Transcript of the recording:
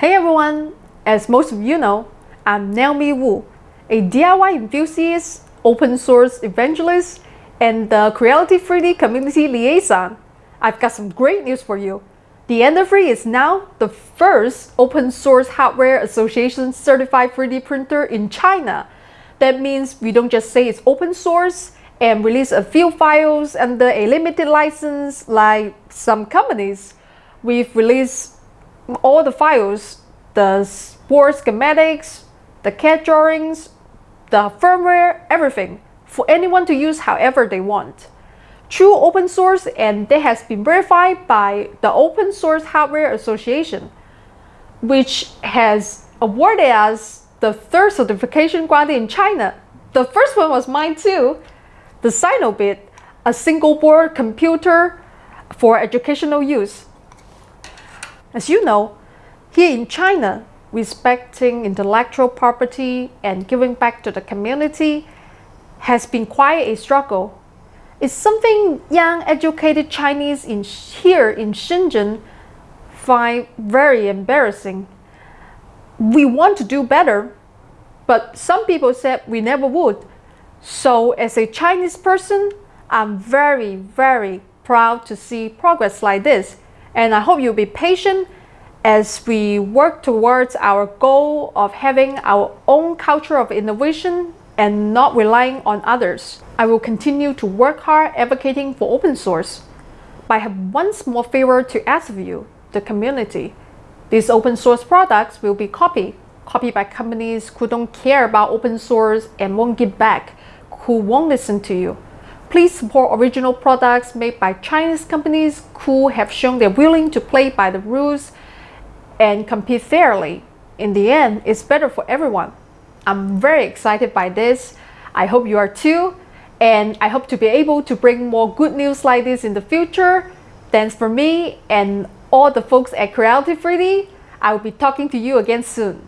everyone, as most of you know, I'm Naomi Wu, a DIY enthusiast, open source evangelist, and the Creality 3D community liaison. I've got some great news for you. The Ender 3 is now the first open source hardware association certified 3D printer in China. That means we don't just say it's open source and release a few files under a limited license like some companies. We've released all the files, the board schematics, the CAD drawings, the firmware, everything, for anyone to use however they want. True open source and that has been verified by the Open Source Hardware Association, which has awarded us the third certification granted in China. The first one was mine too, the Sinobit, a single board computer for educational use. As you know, here in China, respecting intellectual property and giving back to the community has been quite a struggle. It's something young educated Chinese in here in Shenzhen find very embarrassing. We want to do better, but some people said we never would. So as a Chinese person, I'm very, very proud to see progress like this and I hope you'll be patient as we work towards our goal of having our own culture of innovation and not relying on others. I will continue to work hard advocating for open source. But I have one small favor to ask of you, the community. These open source products will be copied, copied by companies who don't care about open source and won't give back, who won't listen to you. Please support original products made by Chinese companies who have shown they're willing to play by the rules and compete fairly. In the end, it's better for everyone. I'm very excited by this. I hope you are too. And I hope to be able to bring more good news like this in the future. Thanks for me and all the folks at Creality 3D. I will be talking to you again soon.